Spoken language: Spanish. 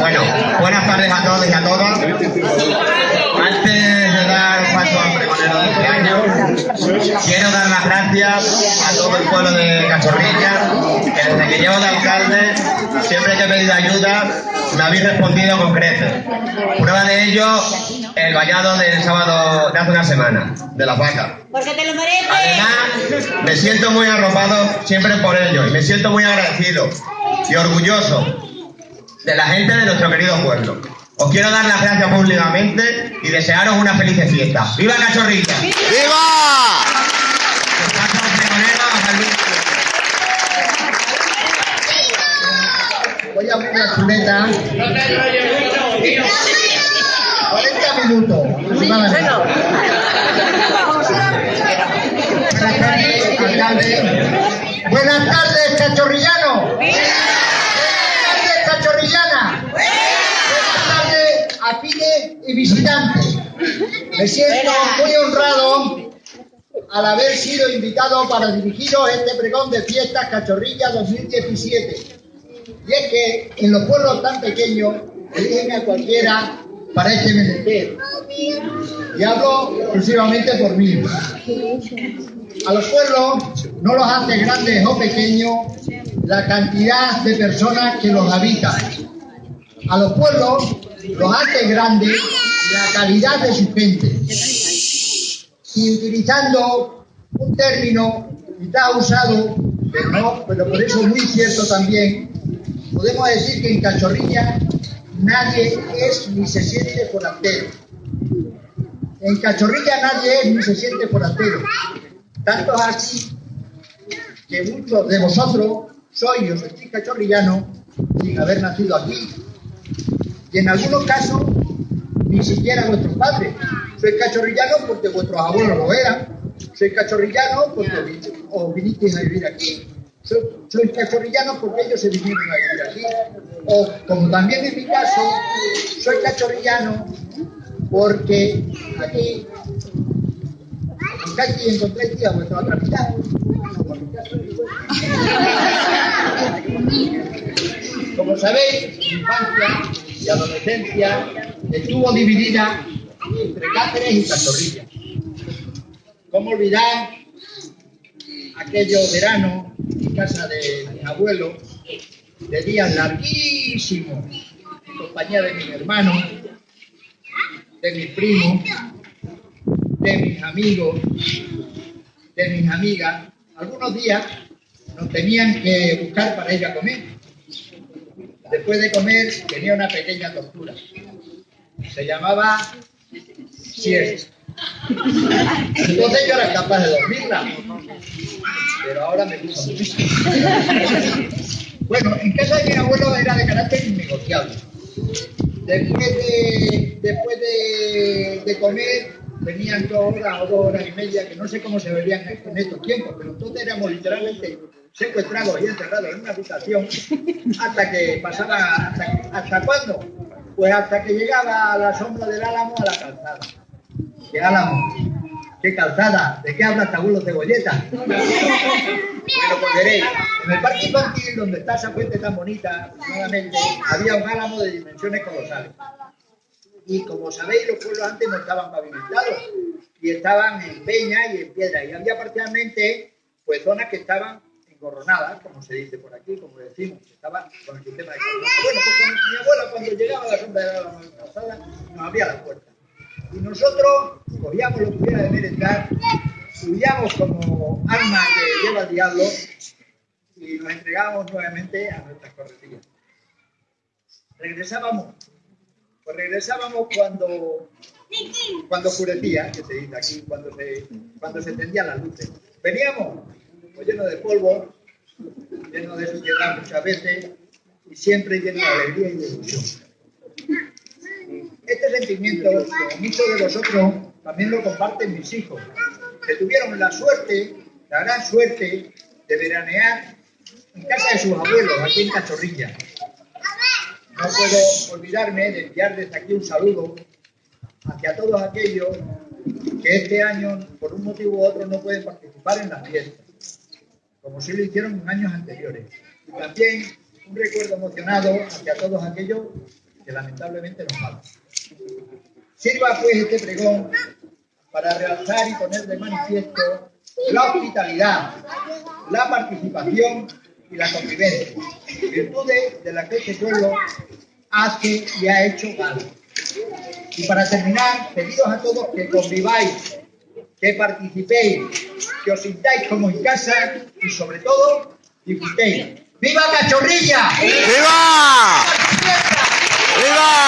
Bueno, buenas tardes a todos y a todas. Antes de dar paso al pregonero de este año, quiero dar las gracias a todo el pueblo de Cachorrilla, que desde que llevo de alcalde, siempre que he pedido ayuda, me habéis respondido con creces. Prueba de ello, el vallado del sábado de hace una semana, de la vaca. Porque te lo mereces. Además, me siento muy arropado siempre por ello y me siento muy agradecido y orgulloso de la gente de nuestro querido pueblo. Os quiero dar las gracias públicamente y desearos una feliz fiesta. ¡Viva Cachorrilla! ¡Viva! Voy a abrir la chuleta. 40 minutos. Buenas tardes, alcalde. Y visitantes. Me siento muy honrado al haber sido invitado para dirigiros este pregón de fiestas Cachorrilla 2017. Y es que en los pueblos tan pequeños eligen a cualquiera para este menester. Y hablo exclusivamente por mí. A los pueblos no los hace grandes o pequeños la cantidad de personas que los habitan. A los pueblos los hace grandes la calidad de su gente. Y utilizando un término quizá usado, pero no, pero por eso muy cierto también, podemos decir que en Cachorrilla nadie es ni se siente forastero. En Cachorrilla nadie es ni se siente forastero. Tanto es así que muchos de vosotros sois o sois cachorrillanos sin haber nacido aquí. Y en algunos casos ni siquiera vuestros padres. Sois cachorrillanos porque vuestros abuelos lo eran. Sois cachorrillanos porque os vinisteis a vivir aquí. So- Sois cachorrillanos porque ellos se vinieron a vivir aquí. O, como también en mi caso, soy cachorrillano porque aquí Casi encontráis a vuestra otra mitad. Como sabéis, mi infancia y adolescencia estuvo dividida entre Cáceres y Cachorrilla. ¿Cómo olvidar aquellos veranos en casa de mi abuelo, de días larguísimos, en compañía de mis hermanos, de mis primos, de mis amigos, de mis amigas. Algunos días nos tenían que buscar para ir a comer. Después de comer tenía una pequeña tortura. Se llamaba siesta. Entonces yo era capaz de dormirla, pero ahora me gusta mucho. Bueno, en casa de mi abuelo era de carácter innegociable. Después de, después de, comer, venían dos horas o dos horas y media, que no sé cómo se verían en estos tiempos, pero entonces éramos literalmente secuestrados y encerrados en una habitación hasta que pasaba, hasta, ¿hasta cuándo? Pues hasta que llegaba a la sombra del álamo a la calzada. ¿Qué álamo? ¿Qué calzada? ¿De qué habla este abuelo cebolleta? Bueno, pues veréis, en el parque infantil donde está esa fuente tan bonita, nuevamente, había un álamo de dimensiones colosales. Y como sabéis, los pueblos antes no estaban pavimentados y estaban en peña y en piedra. Y había parcialmente pues zonas que estaban engorronadas, como se dice por aquí, como decimos, que estaban con el sistema de. Bueno, pues con mi abuela cuando llegaba a la sombra de la nos abría la puerta. Y nosotros cogíamos lo que hubiera de merendar, subíamos como arma que lleva el diablo y nos entregábamos nuevamente a nuestras corretillas. Regresábamos, pues regresábamos cuando, cuando oscurecía, que se dice aquí, cuando se, cuando se tendían las luces. Veníamos lleno de polvo, lleno de suciedad muchas veces y siempre lleno de alegría y de ilusión. Este sentimiento, como muchos de vosotros, también lo comparten mis hijos, que tuvieron la suerte, la gran suerte, de veranear en casa de sus abuelos, aquí en Cachorrilla. No puedo olvidarme de enviar desde aquí un saludo hacia todos aquellos que este año, por un motivo u otro, no pueden participar en las fiestas, como sí lo hicieron en años anteriores. Y también un recuerdo emocionado hacia todos aquellos que lamentablemente nos faltan. Sirva pues este pregón para realzar y poner de manifiesto la hospitalidad, la participación y la convivencia, virtudes de las que este pueblo hace y ha hecho gala. Y para terminar, pedidos a todos que conviváis, que participéis, que os sintáis como en casa y sobre todo disfrutéis. ¡Viva Cachorrilla! ¡Viva! ¡Viva!